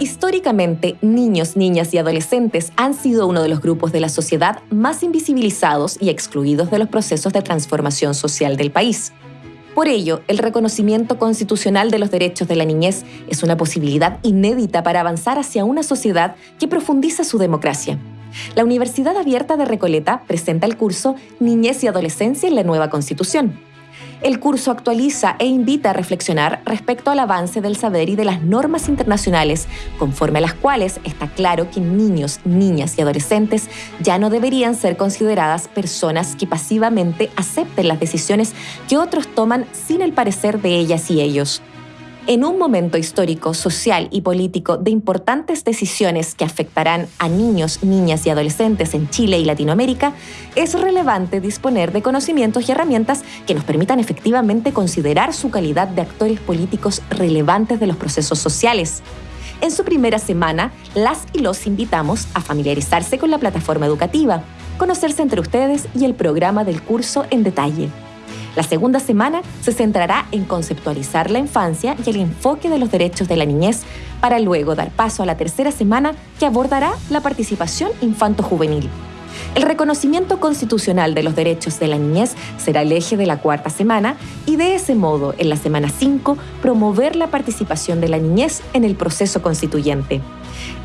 Históricamente, niños, niñas y adolescentes han sido uno de los grupos de la sociedad más invisibilizados y excluidos de los procesos de transformación social del país. Por ello, el reconocimiento constitucional de los derechos de la niñez es una posibilidad inédita para avanzar hacia una sociedad que profundiza su democracia. La Universidad Abierta de Recoleta presenta el curso Niñez y Adolescencia en la Nueva Constitución el curso actualiza e invita a reflexionar respecto al avance del saber y de las normas internacionales, conforme a las cuales está claro que niños, niñas y adolescentes ya no deberían ser consideradas personas que pasivamente acepten las decisiones que otros toman sin el parecer de ellas y ellos en un momento histórico, social y político de importantes decisiones que afectarán a niños, niñas y adolescentes en Chile y Latinoamérica, es relevante disponer de conocimientos y herramientas que nos permitan efectivamente considerar su calidad de actores políticos relevantes de los procesos sociales. En su primera semana, las y los invitamos a familiarizarse con la plataforma educativa, conocerse entre ustedes y el programa del curso en detalle. La segunda semana se centrará en conceptualizar la infancia y el enfoque de los derechos de la niñez, para luego dar paso a la tercera semana que abordará la participación infanto-juvenil. El reconocimiento constitucional de los derechos de la niñez será el eje de la cuarta semana y de ese modo, en la semana 5, promover la participación de la niñez en el proceso constituyente.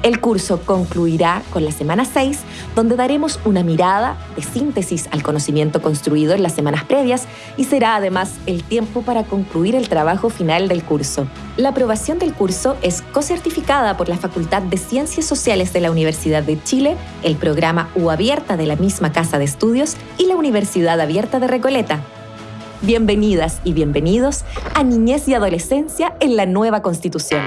El curso concluirá con la semana 6, donde daremos una mirada de síntesis al conocimiento construido en las semanas previas y será además el tiempo para concluir el trabajo final del curso. La aprobación del curso es cocertificada por la Facultad de Ciencias Sociales de la Universidad de Chile, el programa U De la misma Casa de Estudios y la Universidad Abierta de Recoleta. Bienvenidas y bienvenidos a Niñez y Adolescencia en la Nueva Constitución.